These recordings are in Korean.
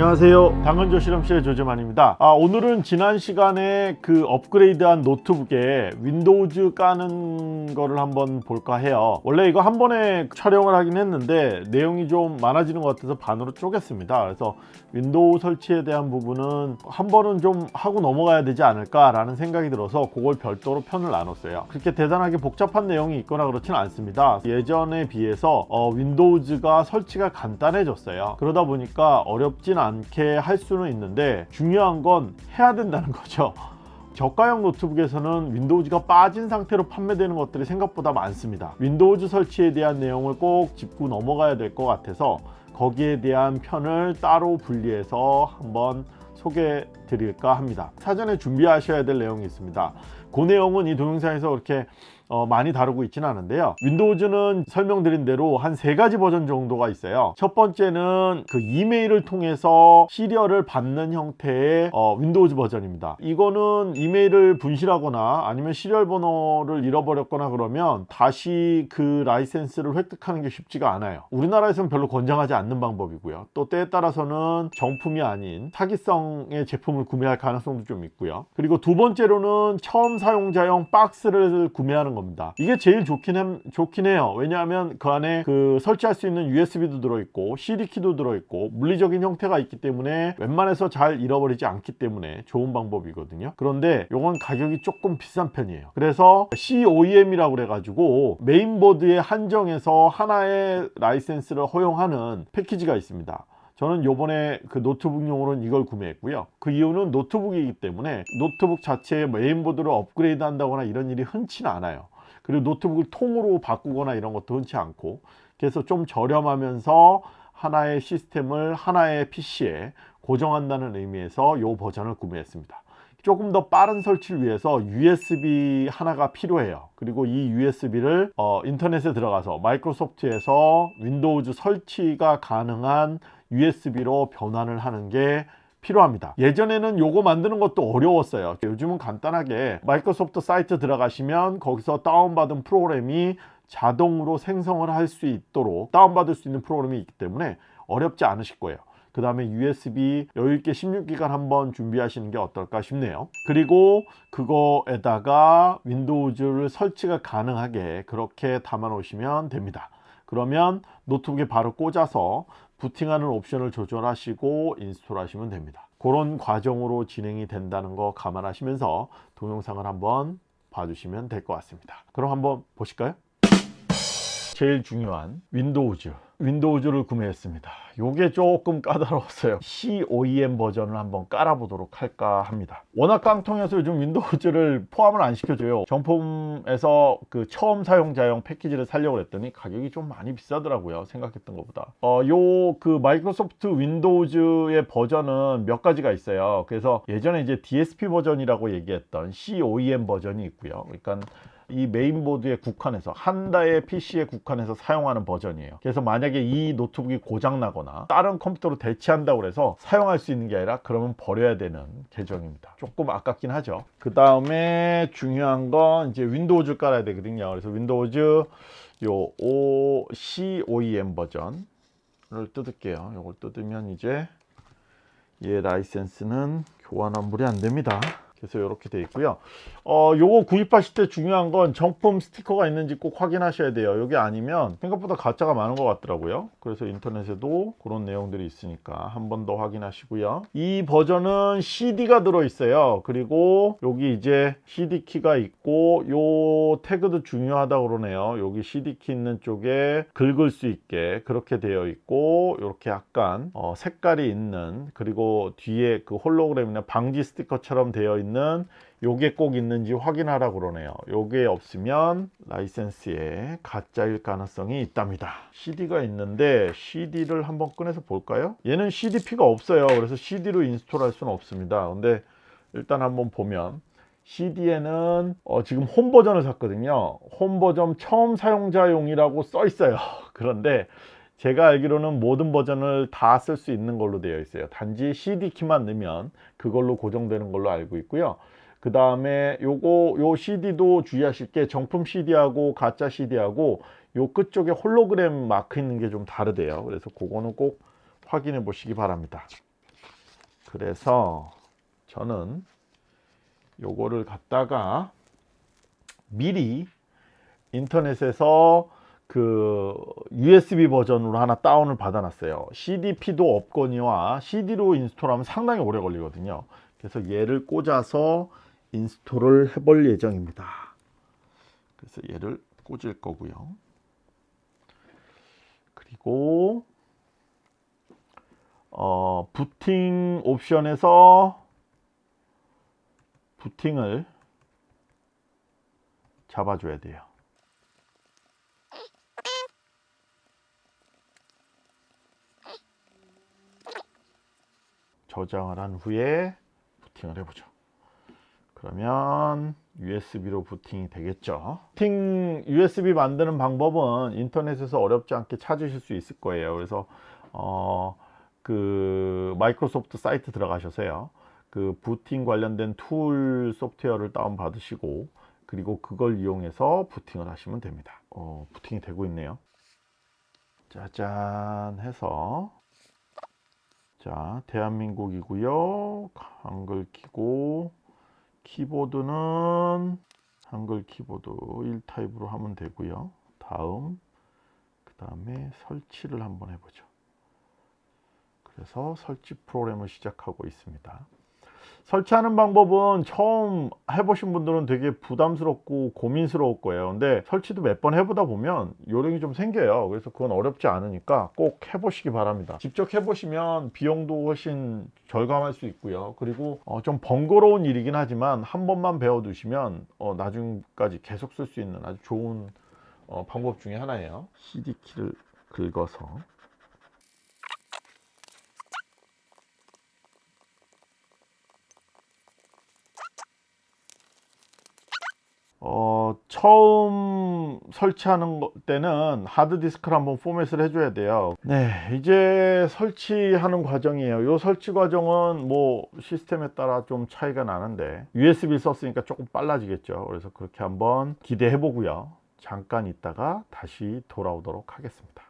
안녕하세요. 당근조 실험실의 조재만입니다. 아, 오늘은 지난 시간에 그 업그레이드한 노트북에 윈도우즈 까는 거를 한번 볼까 해요. 원래 이거 한 번에 촬영을 하긴 했는데 내용이 좀 많아지는 것 같아서 반으로 쪼갰습니다. 그래서 윈도우 설치에 대한 부분은 한 번은 좀 하고 넘어가야 되지 않을까 라는 생각이 들어서 그걸 별도로 편을 나눴어요. 그렇게 대단하게 복잡한 내용이 있거나 그렇지는 않습니다. 예전에 비해서 어, 윈도우즈가 설치가 간단해졌어요. 그러다 보니까 어렵진 않게 할 수는 있는데 중요한 건 해야 된다는 거죠. 저가형 노트북에서는 윈도우즈가 빠진 상태로 판매되는 것들이 생각보다 많습니다. 윈도우즈 설치에 대한 내용을 꼭 짚고 넘어가야 될 것 같아서 거기에 대한 편을 따로 분리해서 한번 소개해 드릴까 합니다. 사전에 준비하셔야 될 내용이 있습니다. 그 내용은 이 동영상에서 그렇게 어, 많이 다루고 있지는 않은데요. 윈도우즈는 설명드린 대로 한 세 가지 버전 정도가 있어요. 첫 번째는 그 이메일을 통해서 serial을 받는 형태의 어, 윈도우즈 버전입니다. 이거는 이메일을 분실하거나 아니면 serial 번호를 잃어버렸거나 그러면 다시 그 라이센스를 획득하는 게 쉽지가 않아요. 우리나라에서는 별로 권장하지 않는 방법이고요. 또 때에 따라서는 정품이 아닌 사기성의 제품을 구매할 가능성도 좀 있고요. 그리고 두 번째로는 처음 사용자용 박스를 구매하는 겁니다. 이게 제일 좋긴, 해, 좋긴 해요. 왜냐하면 그 안에 그 설치할 수 있는 USB도 들어있고 CD키도 들어있고 물리적인 형태가 있기 때문에 웬만해서 잘 잃어버리지 않기 때문에 좋은 방법이거든요. 그런데 이건 가격이 조금 비싼 편이에요. 그래서 COEM이라고 그래가지고 메인보드에 한정해서 하나의 라이센스를 허용하는 패키지가 있습니다. 저는 요번에 그 노트북용으로는 이걸 구매했고요. 그 이유는 노트북이기 때문에 노트북 자체의 메인보드를 업그레이드 한다거나 이런 일이 흔치는 않아요 그리고 노트북을 통으로 바꾸거나 이런 것도 흔치 않고. 그래서 좀 저렴하면서 하나의 시스템을 하나의 PC에 고정한다는 의미에서 이 버전을 구매했습니다. 조금 더 빠른 설치를 위해서 USB 하나가 필요해요. 그리고 이 USB를 어, 인터넷에 들어가서 마이크로소프트에서 윈도우즈 설치가 가능한 USB로 변환을 하는 게 필요합니다. 예전에는 요거 만드는 것도 어려웠어요. 요즘은 간단하게 마이크로소프트 사이트 들어가시면 거기서 다운받은 프로그램이 자동으로 생성을 할 수 있도록 다운받을 수 있는 프로그램이 있기 때문에 어렵지 않으실 거예요. 그 다음에 USB 여유있게 16기가 한번 준비하시는 게 어떨까 싶네요. 그리고 그거에다가 윈도우즈를 설치가 가능하게 그렇게 담아 놓으시면 됩니다. 그러면 노트북에 바로 꽂아서 부팅하는 옵션을 조절하시고 인스톨 하시면 됩니다 그런 과정으로 진행이 된다는 거 감안하시면서 동영상을 한번 봐주시면 될 것 같습니다 그럼 한번 보실까요? 제일 중요한 윈도우즈. 윈도우즈를 구매했습니다. 요게 조금 까다로웠어요. COEM 버전을 한번 깔아 보도록 할까 합니다. 워낙 깡통해서 요즘 윈도우즈를 포함을 안 시켜줘요. 정품에서 그 처음 사용자용 패키지를 살려고 했더니 가격이 좀 많이 비싸더라고요. 생각했던 것보다. 어, 요 그 마이크로소프트 윈도우즈의 버전은 몇 가지가 있어요. 그래서 예전에 이제 DSP 버전이라고 얘기했던 COEM 버전이 있고요. 그러니까 이 메인보드에 국한해서 한 대의 PC에 국한해서 사용하는 버전이에요. 그래서 만약에 이 노트북이 고장나거나 다른 컴퓨터로 대체한다고 해서 사용할 수 있는 게 아니라 그러면 버려야 되는 계정입니다. 조금 아깝긴 하죠. 그 다음에 중요한 건 이제 윈도우즈 깔아야 되거든요. 그래서 윈도우즈 요 O COEM 버전을 뜯을게요. 이걸 뜯으면 이제 얘 라이센스는 교환 환불이 안 됩니다 그래서 이렇게 되어 있고요. 어 요거 구입하실 때 중요한 건 정품 스티커가 있는지 꼭 확인하셔야 돼요. 여기 아니면 생각보다 가짜가 많은 것 같더라고요. 그래서 인터넷에도 그런 내용들이 있으니까 한 번 더 확인하시고요. 이 버전은 CD가 들어 있어요. 그리고 여기 이제 CD 키가 있고 요 태그도 중요하다 그러네요. 여기 CD 키 있는 쪽에 긁을 수 있게 그렇게 되어 있고 이렇게 약간 어 색깔이 있는 그리고 뒤에 그 홀로그램이나 방지 스티커처럼 되어 있는 있는 요게 꼭 있는지 확인하라 그러네요. 요게 없으면 라이센스에 가짜일 가능성이 있답니다. CD가 있는데 CD를 한번 꺼내서 볼까요? 얘는 CDP가 없어요. 그래서 CD로 인스톨 할 수는 없습니다. 근데 일단 한번 보면 CD에는 어 지금 홈 버전을 샀거든요. 홈 버전 처음 사용자용이라고 써 있어요. 그런데 제가 알기로는 모든 버전을 다 쓸 수 있는 걸로 되어 있어요. 단지 CD 키만 넣으면 그걸로 고정되는 걸로 알고 있고요. 그 다음에 요거 요 CD도 주의하실 게 정품 CD하고 가짜 CD하고 요 끝쪽에 홀로그램 마크 있는 게 좀 다르대요. 그래서 그거는 꼭 확인해 보시기 바랍니다. 그래서 저는 요거를 갖다가 미리 인터넷에서 그 USB 버전으로 하나 다운을 받아놨어요. CDP도 없거니와 CD로 인스톨하면 상당히 오래 걸리거든요. 그래서 얘를 꽂아서 인스톨을 해볼 예정입니다. 그래서 얘를 꽂을 거고요. 그리고 어, 부팅 옵션에서 부팅을 잡아줘야 돼요. 저장을 한 후에 부팅을 해보죠. 그러면 USB로 부팅이 되겠죠. 부팅 USB 만드는 방법은 인터넷에서 어렵지 않게 찾으실 수 있을 거예요. 그래서 어, 그 마이크로소프트 사이트 들어가셔서요. 그 부팅 관련된 툴 소프트웨어를 다운 받으시고 그리고 그걸 이용해서 부팅을 하시면 됩니다. 어, 부팅이 되고 있네요. 짜잔 해서 자 대한민국이고요. 한글 키고 키보드는 한글 키보드 1타입으로 하면 되고요. 다음 그 다음에 설치를 한번 해보죠. 그래서 설치 프로그램을 시작하고 있습니다. 설치하는 방법은 처음 해보신 분들은 되게 부담스럽고 고민스러울 거예요. 근데 설치도 몇 번 해보다 보면 요령이 좀 생겨요. 그래서 그건 어렵지 않으니까 꼭 해보시기 바랍니다. 직접 해보시면 비용도 훨씬 절감할 수 있고요. 그리고 어, 좀 번거로운 일이긴 하지만 한 번만 배워두시면 어, 나중까지 계속 쓸 수 있는 아주 좋은 어, 방법 중에 하나예요. CD키를 긁어서 어, 처음 설치하는 거- 때는 하드디스크를 한번 포맷을 해줘야 돼요. 네, 이제 설치하는 과정이에요. 이 설치 과정은 뭐 시스템에 따라 좀 차이가 나는데 USB 썼으니까 조금 빨라지겠죠. 그래서 그렇게 한번 기대해 보고요. 잠깐 있다가 다시 돌아오도록 하겠습니다.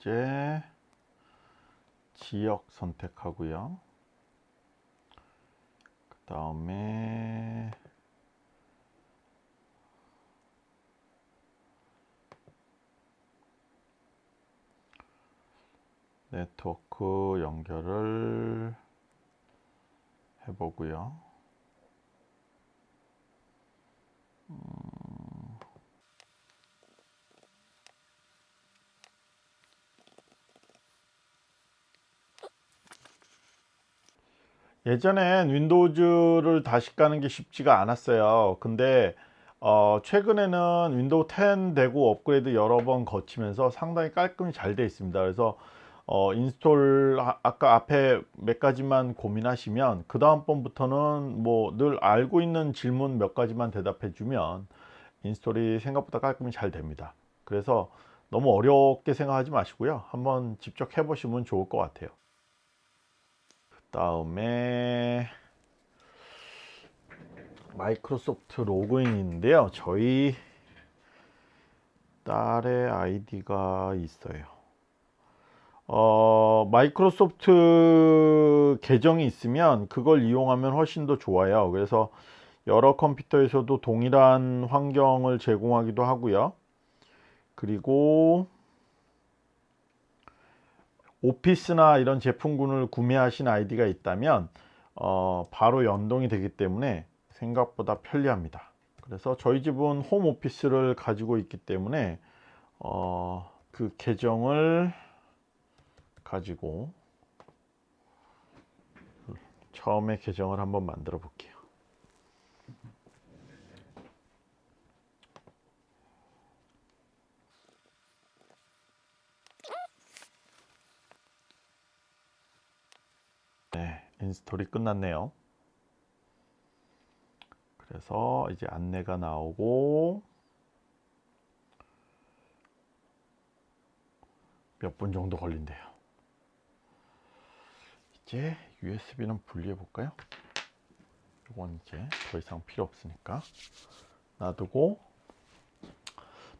이제 지역 선택하고요. 그 다음에 네트워크 연결을 해보고요. 예전엔 윈도우즈를 다시 까는 게 쉽지가 않았어요. 근데 어, 최근에는 윈도우 10 되고 업그레이드 여러 번 거치면서 상당히 깔끔히 잘 되어 있습니다. 그래서 어, 인스톨 아, 아까 앞에 몇 가지만 고민하시면 그 다음 번부터는 뭐 늘 알고 있는 질문 몇 가지만 대답해 주면 인스톨이 생각보다 깔끔히 잘 됩니다. 그래서 너무 어렵게 생각하지 마시고요. 한번 직접 해 보시면 좋을 것 같아요. 다음에 마이크로소프트 로그인인데요. 저희 딸의 아이디가 있어요. 어, 마이크로소프트 계정이 있으면 그걸 이용하면 훨씬 더 좋아요. 그래서 여러 컴퓨터에서도 동일한 환경을 제공하기도 하고요. 그리고 오피스나 이런 제품군을 구매하신 아이디가 있다면 어, 바로 연동이 되기 때문에 생각보다 편리합니다. 그래서 저희 집은 홈 오피스를 가지고 있기 때문에 어, 그 계정을 가지고 처음에 계정을 한번 만들어 볼게요. 네, 인스톨이 끝났네요. 그래서 이제 안내가 나오고 몇 분 정도 걸린대요. 이제 USB는 분리해 볼까요? 이건 이제 더 이상 필요 없으니까 놔두고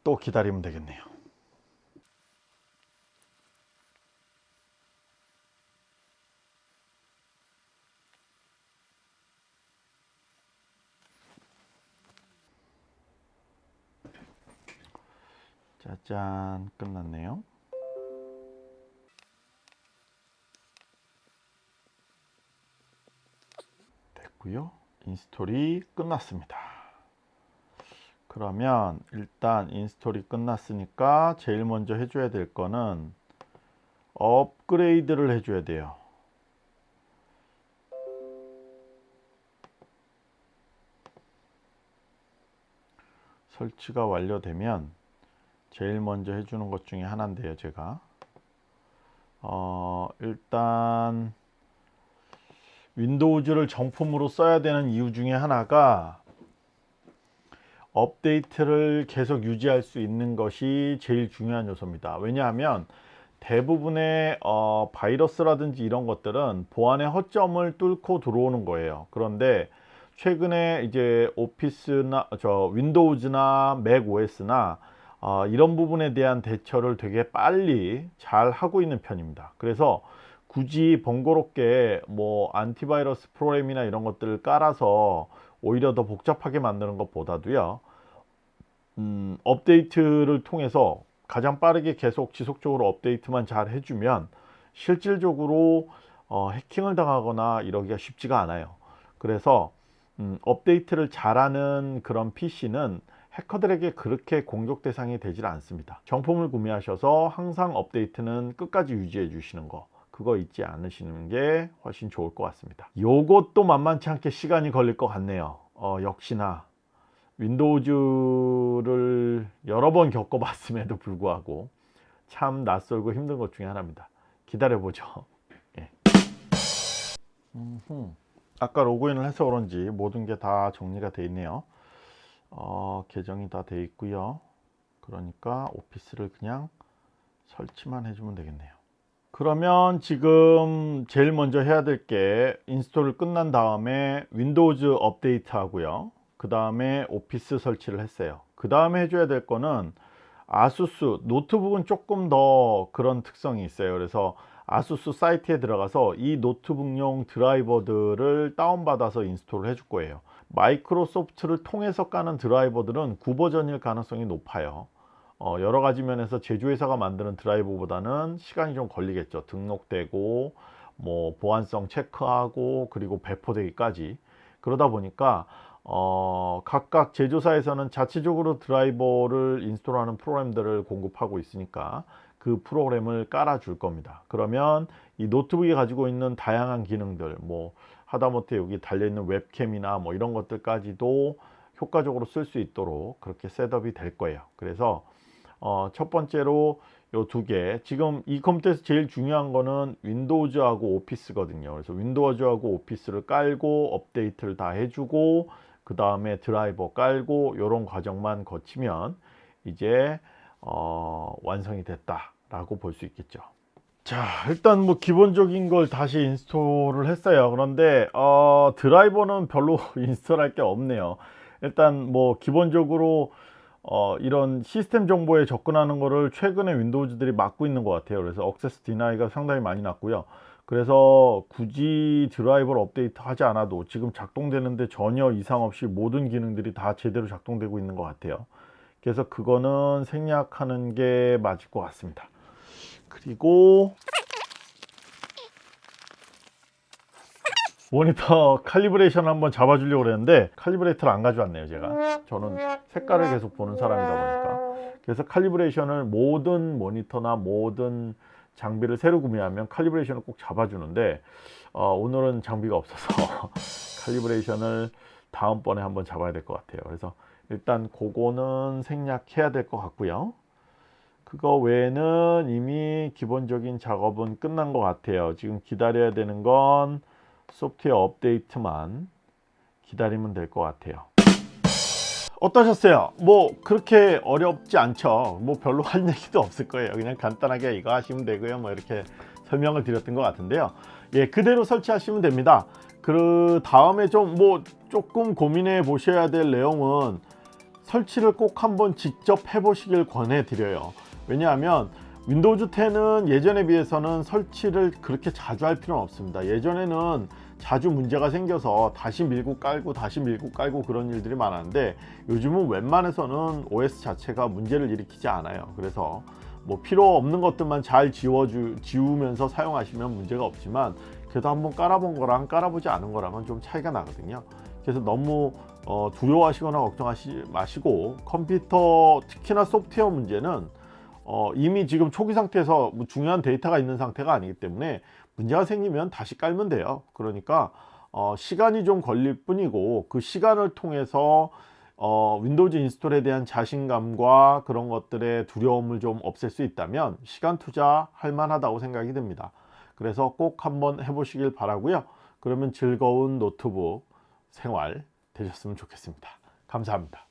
또 기다리면 되겠네요. 짜잔 끝났네요. 됐고요. 인스톨이 끝났습니다. 그러면 일단 인스톨이 끝났으니까 제일 먼저 해줘야 될 거는 업그레이드를 해줘야 돼요. 설치가 완료되면 제일 먼저 해주는 것 중에 하나인데요 제가. 어, 일단 윈도우즈를 정품으로 써야 되는 이유 중에 하나가 업데이트를 계속 유지할 수 있는 것이 제일 중요한 요소입니다. 왜냐하면 대부분의 어, 바이러스라든지 이런 것들은 보안의 허점을 뚫고 들어오는 거예요. 그런데 최근에 이제 오피스나 저 윈도우즈나 맥 OS나 어, 이런 부분에 대한 대처를 되게 빨리 잘 하고 있는 편입니다. 그래서 굳이 번거롭게 뭐 안티바이러스 프로그램이나 이런 것들을 깔아서 오히려 더 복잡하게 만드는 것보다도요. 음, 업데이트를 통해서 가장 빠르게 계속 지속적으로 업데이트만 잘 해주면 실질적으로 어, 해킹을 당하거나 이러기가 쉽지가 않아요. 그래서 음, 업데이트를 잘하는 그런 PC는 해커들에게 그렇게 공격 대상이 되질 않습니다. 정품을 구매하셔서 항상 업데이트는 끝까지 유지해 주시는 거 그거 잊지 않으시는 게 훨씬 좋을 것 같습니다. 요것도 만만치 않게 시간이 걸릴 것 같네요. 어, 역시나 윈도우즈를 여러 번 겪어봤음에도 불구하고 참 낯설고 힘든 것 중에 하나입니다. 기다려보죠. 예. 아까 로그인을 해서 그런지 모든 게 다 정리가 되어 있네요. 어, 계정이 다 되어 있고요. 그러니까 오피스를 그냥 설치만 해주면 되겠네요. 그러면 지금 제일 먼저 해야 될 게 인스톨을 끝난 다음에 윈도우즈 업데이트 하고요. 그 다음에 오피스 설치를 했어요. 그 다음에 해줘야 될 거는 아수스 노트북은 조금 더 그런 특성이 있어요. 그래서 아수스 사이트에 들어가서 이 노트북용 드라이버들을 다운받아서 인스톨을 해줄 거예요 마이크로소프트를 통해서 까는 드라이버들은 구버전일 가능성이 높아요. 어, 여러 가지 면에서 제조회사가 만드는 드라이버보다는 시간이 좀 걸리겠죠. 등록되고 뭐 보안성 체크하고 그리고 배포되기까지. 그러다 보니까 어, 각각 제조사에서는 자체적으로 드라이버를 인스톨하는 프로그램들을 공급하고 있으니까 그 프로그램을 깔아 줄 겁니다. 그러면 이 노트북이 가지고 있는 다양한 기능들 뭐 하다못해 여기 달려있는 웹캠이나 뭐 이런 것들까지도 효과적으로 쓸 수 있도록 그렇게 셋업이 될 거예요. 그래서 어, 첫 번째로 요 두 개. 지금 이 컴퓨터에서 제일 중요한 거는 윈도우즈하고 오피스거든요. 그래서 윈도우즈하고 오피스를 깔고 업데이트를 다 해주고 그 다음에 드라이버 깔고 이런 과정만 거치면 이제 어, 완성이 됐다 라고 볼 수 있겠죠 자 일단 뭐 기본적인 걸 다시 인스톨을 했어요. 그런데 어, 드라이버는 별로 인스톨할 게 없네요. 일단 뭐 기본적으로 어, 이런 시스템 정보에 접근하는 거를 최근에 윈도우즈들이 막고 있는 것 같아요. 그래서 access deny가 상당히 많이 났고요. 그래서 굳이 드라이버를 업데이트 하지 않아도 지금 작동되는데 전혀 이상 없이 모든 기능들이 다 제대로 작동되고 있는 것 같아요. 그래서 그거는 생략하는 게 맞을 것 같습니다 그리고 모니터 칼리브레이션 한번 잡아주려고 그랬는데 칼리브레이터를 안 가져왔네요 제가. 저는 색깔을 계속 보는 사람이다 보니까. 그래서 칼리브레이션을 모든 모니터나 모든 장비를 새로 구매하면 칼리브레이션을 꼭 잡아주는데 어, 오늘은 장비가 없어서 칼리브레이션을 다음번에 한번 잡아야 될 것 같아요. 그래서 일단 그거는 생략해야 될 것 같고요 그거 외에는 이미 기본적인 작업은 끝난 것 같아요. 지금 기다려야 되는 건 소프트웨어 업데이트만 기다리면 될 것 같아요. 어떠셨어요? 뭐 그렇게 어렵지 않죠. 뭐 별로 할 얘기도 없을 거예요. 그냥 간단하게 이거 하시면 되고요. 뭐 이렇게 설명을 드렸던 것 같은데요. 예 그대로 설치하시면 됩니다. 그 다음에 좀 뭐 조금 고민해 보셔야 될 내용은 설치를 꼭 한번 직접 해 보시길 권해 드려요 왜냐하면 윈도우즈 10은 예전에 비해서는 설치를 그렇게 자주 할 필요는 없습니다. 예전에는 자주 문제가 생겨서 다시 밀고 깔고 다시 밀고 깔고 그런 일들이 많았는데 요즘은 웬만해서는 OS 자체가 문제를 일으키지 않아요. 그래서 뭐 필요 없는 것들만 잘 지워주, 지우면서 사용하시면 문제가 없지만 그래도 한번 깔아본 거랑 깔아보지 않은 거랑은 좀 차이가 나거든요. 그래서 너무 어, 두려워하시거나 걱정하지 마시고 컴퓨터 특히나 소프트웨어 문제는 어, 이미 지금 초기 상태에서 뭐 중요한 데이터가 있는 상태가 아니기 때문에 문제가 생기면 다시 깔면 돼요. 그러니까 어, 시간이 좀 걸릴 뿐이고 그 시간을 통해서 어, 윈도우즈 인스톨에 대한 자신감과 그런 것들의 두려움을 좀 없앨 수 있다면 시간 투자 할 만하다고 생각이 듭니다. 그래서 꼭 한번 해보시길 바라고요. 그러면 즐거운 노트북 생활 되셨으면 좋겠습니다. 감사합니다